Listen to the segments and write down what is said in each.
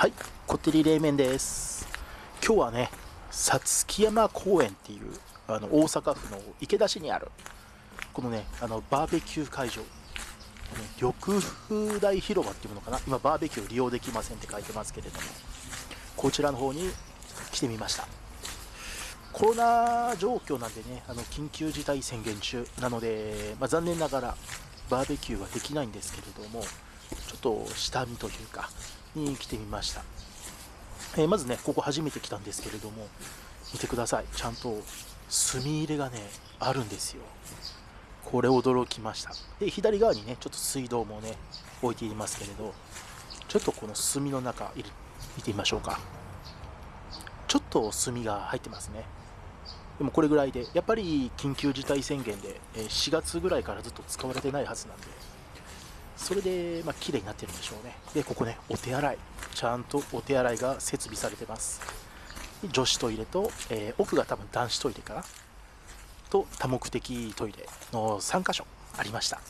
はいこってり冷麺です。今日はねさつき山公園っていうあの大阪府の池田市にあるこのねあのバーベキュー会場。緑風台広場っていうのかな？今バーベキュー利用できませんって書いてますけれども。こちらの方に来てみました。コロナ状況なんでねあの緊急事態宣言中なので、まあ、残念ながらバーベキューはできないんですけれどもちょっと下見というかに来てみました、えー、まずねここ初めて来たんですけれども見てください。ちゃんと炭入れがねあるんですよ。これ驚きました。で左側にねちょっと水道もね置いていますけれどちょっとこの炭の中見てみましょうか。ちょっと炭が入ってますね。でもこれぐらいでやっぱり緊急事態宣言で4月ぐらいからずっと使われてないはずなんでそれでまあ綺麗になってるんでしょうね。でここねお手洗い。ちゃんとお手洗いが設備されてます。女子トイレと、えー、奥が多分男子トイレかな。と多目的トイレの3箇所ありました。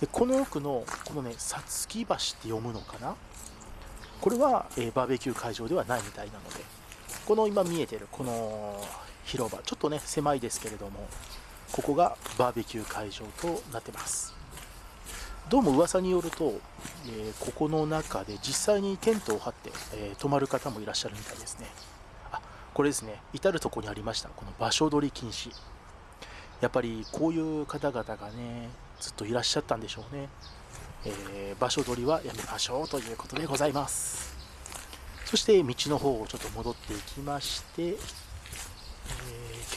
でこの奥のこのねさつき橋って読むのかな。これは、えー、バーベキュー会場ではないみたいなのでこの今見えてるこの広場ちょっとね狭いですけれどもここがバーベキュー会場となってます。どうも噂によると、えー、ここの中で実際にテントを張って、えー、泊まる方もいらっしゃるみたいですね。あこれですね。至る所にありました。この場所取り禁止。やっぱりこういう方々がねずっといらっしゃったんでしょうね、えー、場所取りはやめましょうということでございます。そして道の方をちょっと戻っていきまして、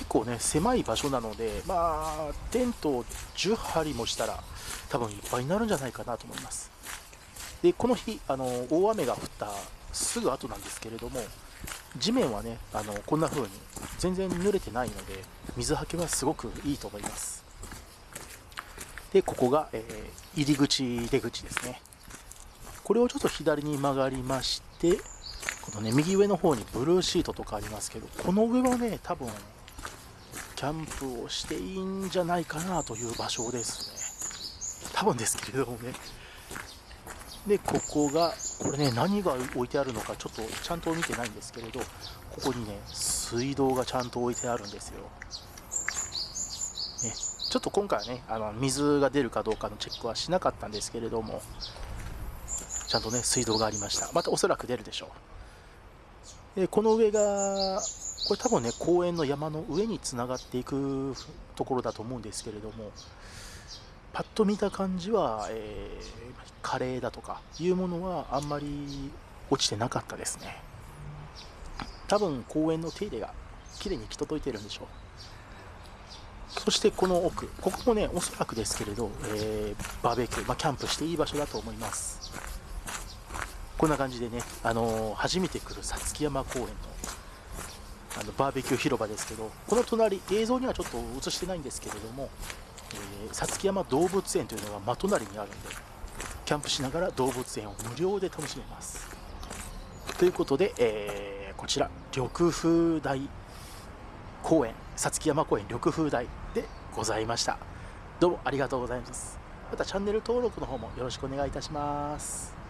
結構ね狭い場所なのでまあテントを10張りもしたら多分いっぱいになるんじゃないかなと思います。でこの日あの大雨が降ったすぐ後なんですけれども地面はねあのこんな風に全然濡れてないので水はけはすごくいいと思います。でここが、えー、入り口出口ですね。これをちょっと左に曲がりましてこのね右上の方にブルーシートとかありますけどこの上はね多分キャンプをしていいんじゃないかなという場所ですね多分ですけれどもね。で、ここが、これね、何が置いてあるのかちょっとちゃんと見てないんですけれど、ここにね、水道がちゃんと置いてあるんですよ。ね、ちょっと今回はね、あの水が出るかどうかのチェックはしなかったんですけれども、ちゃんとね、水道がありました。またおそらく出るでしょう。で、この上が、これ多分ね、公園の山の上につながっていくところだと思うんですけれども、パッと見た感じは、えー、カレーだとかいうものはあんまり落ちてなかったですね。多分公園の手入れが綺麗に行き届いてるんでしょう。そしてこの奥ここもねおそらくですけれど、えー、バーベキュー、まあ、キャンプしていい場所だと思います。こんな感じでね、あのー、初めて来るさつき山公園のあのバーベキュー広場ですけどこの隣映像にはちょっと映してないんですけれどもさつき山動物園というのが真隣にあるんでキャンプしながら動物園を無料で楽しめます。ということで、えー、こちら緑風台公園さつき山公園緑風台でございました。どうもありがとうございます。またチャンネル登録の方もよろしくお願いいたします。